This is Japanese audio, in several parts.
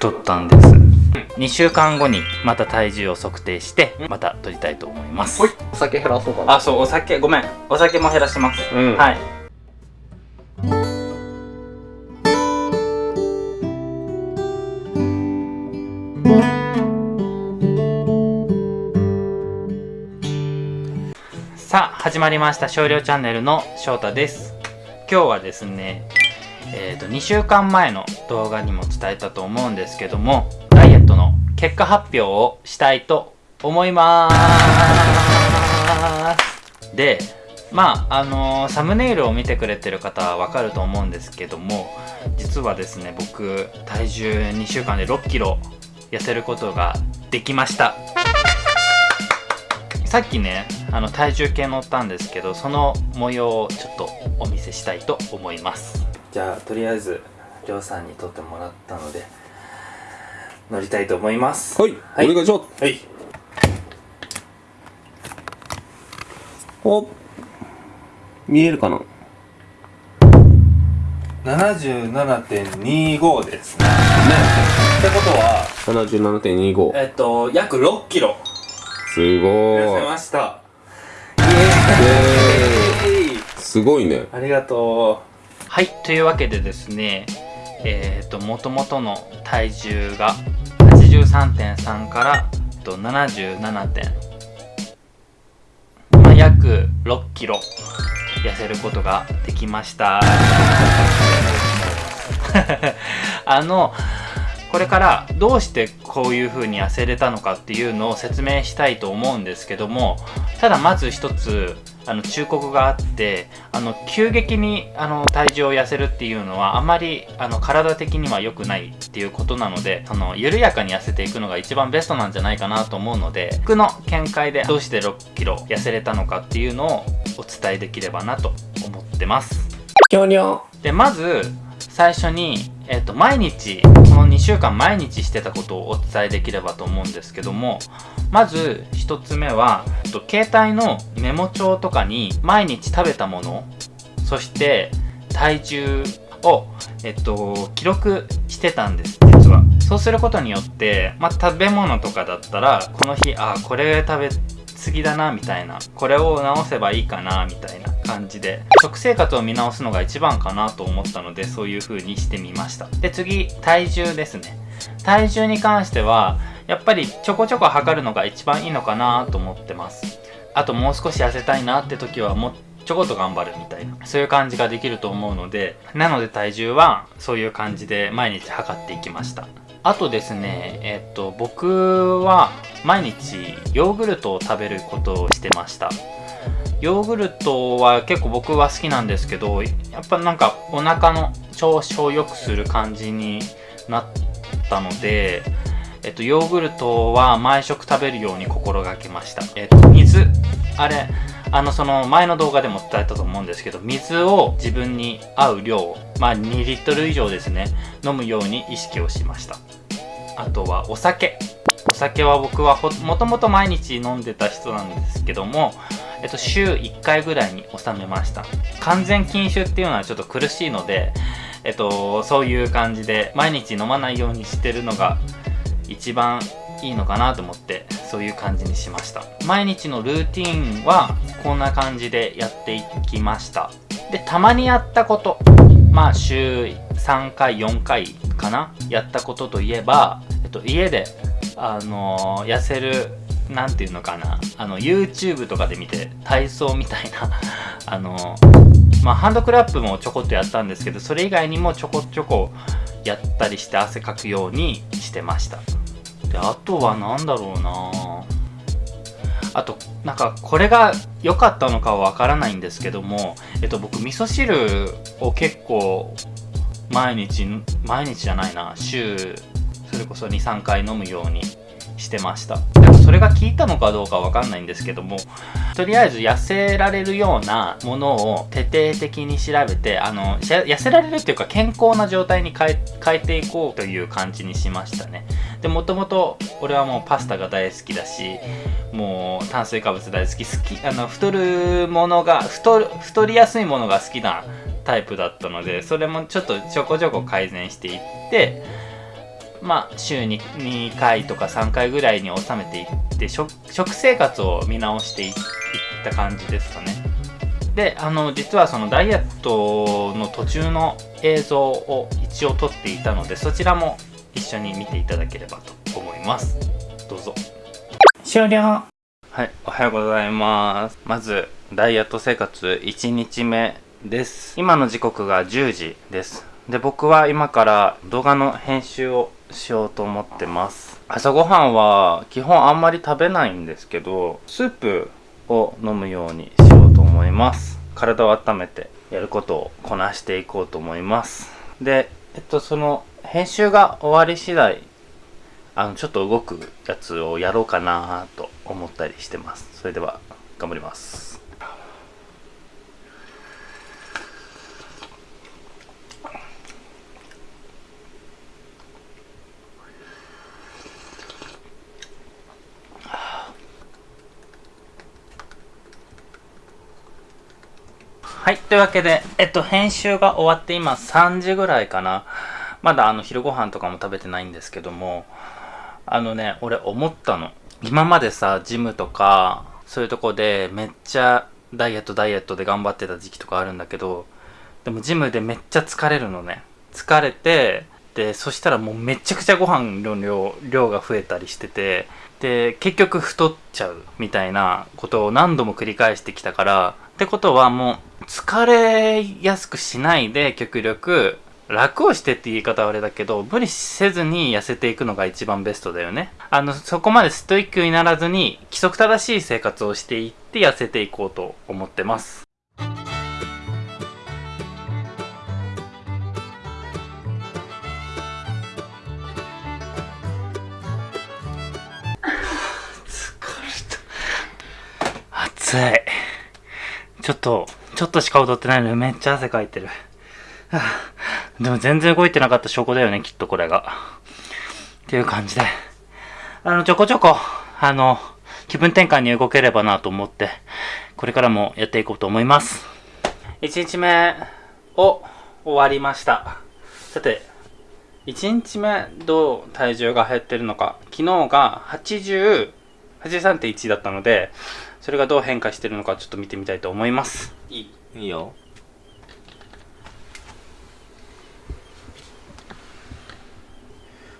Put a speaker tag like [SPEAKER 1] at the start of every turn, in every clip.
[SPEAKER 1] 太ったんです。2週間後にまた体重を測定してまた取りたいと思います。
[SPEAKER 2] ほい。お酒減らそうかな。
[SPEAKER 1] あそうお酒ごめん。お酒も減らしてます、
[SPEAKER 2] うん。
[SPEAKER 1] はい。さあ始まりました。少量チャンネルの翔太です。今日はですねえー、と2週間前の動画にも伝えたと思うんですけどもダイエットの結果発表をしたいと思います。でまああのーサムネイルを見てくれてる方はわかると思うんですけども実はですね僕体重2週間で6キロ痩せることができました。さっきねあの体重計乗ったんですけどその模様をちょっとお見せしたいと思います。じゃあとりあえずりょうさんに撮ってもらったので乗りたいと思います。
[SPEAKER 2] はい、
[SPEAKER 1] はい。
[SPEAKER 2] お願いします。
[SPEAKER 1] はい。
[SPEAKER 2] お見えるかな
[SPEAKER 1] ？77.25ですね。
[SPEAKER 2] ね。
[SPEAKER 1] ってことは
[SPEAKER 2] 77.25
[SPEAKER 1] えっと約6キロ。
[SPEAKER 2] すご
[SPEAKER 1] 痩せました。
[SPEAKER 2] イエ
[SPEAKER 1] ーイ。
[SPEAKER 2] すごいね。
[SPEAKER 1] ありがとうはいというわけでですねえっ、ともともとの体重が83.3から77まあ約6キロ痩せることができました。あのこれからどうしてこういう風に痩せれたのかっていうのを説明したいと思うんですけどもただまず一つあの忠告があってあの急激にあの体重を痩せるっていうのはあまりあの体的には良くないっていうことなのであの緩やかに痩せていくのが一番ベストなんじゃないかなと思うので僕の見解でどうして6キロ痩せれたのかっていうのをお伝えできればなと思ってます。でまず最初に、えっと毎日この2週間毎日してたことをお伝えできればと思うんですけどもまず1つ目は、えっと携帯のメモ帳とかに毎日食べたものそして体重を、えっと、記録してたんです実は。そうすることによって、まあ、食べ物とかだったらこの日あこれ食べ過ぎだなみたいな。これを直せばいいかなみたいな。感じで食生活を見直すのが一番かなと思ったのでそういう風にしてみました。で次体重ですね。体重に関してはやっぱりちょこちょこ測るのが一番いいのかなと思ってます。あともう少し痩せたいなって時はもちょこっと頑張るみたいなそういう感じができると思うのでなので体重はそういう感じで毎日測っていきました。あとですねえっと僕は毎日ヨーグルトを食べることをしてました。ヨーグルトは結構僕は好きなんですけどやっぱなんかお腹の調子を良くする感じになったのでえっと、ヨーグルトは毎食食べるように心がけました。えっと、水。あれ、あの、その前の動画でも伝えたと思うんですけど、水を自分に合う量、まあ2リットル以上ですね、飲むように意識をしました。あとはお酒。お酒は僕はもともと毎日飲んでた人なんですけども、えっと、週1回ぐらいに収めました。完全禁酒っていうのはちょっと苦しいので、えっと、そういう感じで毎日飲まないようにしてるのが一番いいのかなと思ってそういう感じにしました。毎日のルーティンはこんな感じでやっていきました。でたまにやったことまあ週3回4回かな？やったことといえば、えっと、家であの痩せるなんていうのかな。あの YouTube とかで見て体操みたいな。あのまあハンドクラップもちょこっとやったんですけどそれ以外にもちょこちょこやったりして汗かくようにしてました。であとは何だろうな。あとなんかこれが良かったのかはわからないんですけどもえっと僕味噌汁を結構毎日毎日じゃないな週それこそ23回飲むようにしてました。でもそれが効いたのかどうかわかんないんですけどもとりあえず痩せられるようなものを徹底的に調べてあの痩せられるっていうか健康な状態に変えていこうという感じにしましたね。でもともと俺はもうパスタが大好きだしもう炭水化物大好き好きあの太るものが太太りやすいものが好きなタイプだったのでそれもちょっとちょこちょこ改善していってまあ週に2回とか3回ぐらいに収めていって食食生活を見直していった感じですかね。であの実はそのダイエットの途中の映像を一応撮っていたのでそちらも一緒に見ていただければと思います。どうぞ。終了。はいおはようございます。まずダイエット生活1日目です。今の時刻が10時ですで僕は今から動画の編集をしようと思ってます。朝ごはんは基本あんまり食べないんですけどスープを飲むようにしようと思います。体を温めてやることをこなしていこうと思います。でえっとその編集が終わり次第あのちょっと動くやつをやろうかなと思ったりしてます。それでは頑張ります。はい。というわけで、えっと、編集が終わって今3時ぐらいかな。まだあの、昼ご飯とかも食べてないんですけども、あのね、俺思ったの。今までさ、ジムとか、そういうとこでめっちゃダイエットダイエットで頑張ってた時期とかあるんだけど、でもジムでめっちゃ疲れるのね。疲れて、で、そしたらもうめちゃくちゃご飯の量、量が増えたりしてて、で、結局太っちゃうみたいなことを何度も繰り返してきたから、ってことはもう疲れやすくしないで極力楽をしてって言い方はあれだけど無理せずに痩せていくのが一番ベストだよね。あのそこまでストイックにならずに規則正しい生活をしていって痩せていこうと思ってます。暑い。ちょっと、ちょっとしか踊ってないのにめっちゃ汗かいてる。でも全然動いてなかった証拠だよね、きっとこれが。っていう感じで。あの、ちょこちょこ、あの、気分転換に動ければなと思って、これからもやっていこうと思います。1日目を終わりました。さて、1日目どう体重が減ってるのか。昨日が80、83.1だったので、それがどう変化してるのかちょっと見てみたいと思います。
[SPEAKER 2] いいいいよ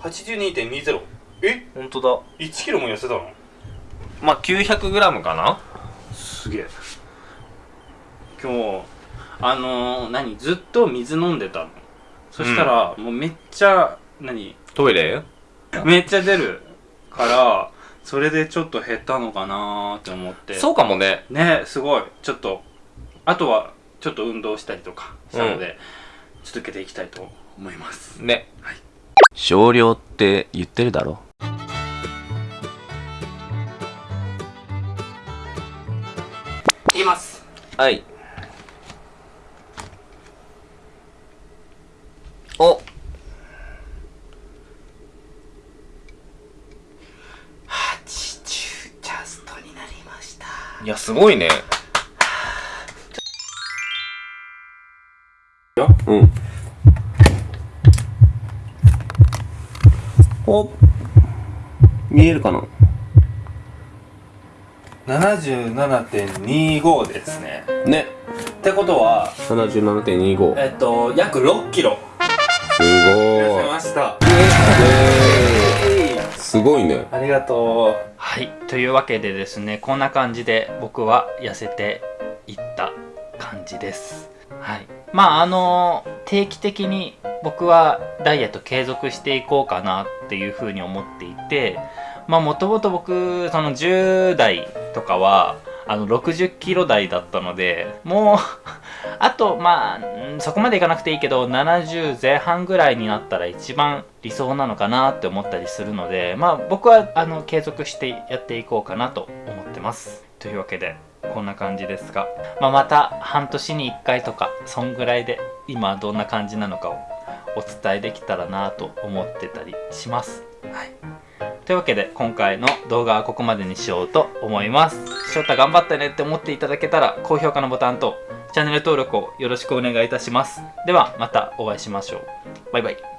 [SPEAKER 1] 82.20え？
[SPEAKER 2] 本当だ。
[SPEAKER 1] 1キロも痩せたの？
[SPEAKER 2] まあ 900g かな。
[SPEAKER 1] すげえ。今日あのー、何？ずっと水飲んでたの。そしたら、うん、もうめっちゃ何？
[SPEAKER 2] トイレ？
[SPEAKER 1] めっちゃ出るからそれでちょっと減ったのかなって思って。
[SPEAKER 2] そうかもね。
[SPEAKER 1] ねすごい。ちょっとあとはちょっと運動したりとかしたので、うん、続けていきたいと思います。
[SPEAKER 2] ね。はい。少量って言ってるだろ。
[SPEAKER 1] いきます。
[SPEAKER 2] はいおいやすごいね。うん。お。見えるかな
[SPEAKER 1] ？77.25ですね。
[SPEAKER 2] ね。
[SPEAKER 1] ってことは
[SPEAKER 2] 77.25
[SPEAKER 1] えっと約6キロ。
[SPEAKER 2] すごい。
[SPEAKER 1] 痩せました。
[SPEAKER 2] すごいね。
[SPEAKER 1] ありがとうはい。というわけでですねこんな感じで僕は痩せていった感じです。はい。まああの定期的に僕はダイエット継続していこうかなっていうふうに思っていてまあもともと僕その10代とかはあの60キロ台だったのでもう あとまあそこまでいかなくていいけど70前半ぐらいになったら一番理想なのかなって思ったりするのでまあ僕はあの継続してやっていこうかなと思ってます。というわけでこんな感じですが、まあ、また半年に1回とかそんぐらいで今どんな感じなのかをお伝えできたらなと思ってたりします。というわけで今回の動画はここまでにしようと思います。翔太頑張ったねって思っていただけたら高評価のボタンとチャンネル登録をよろしくお願いいたします。ではまたお会いしましょう。バイバイ。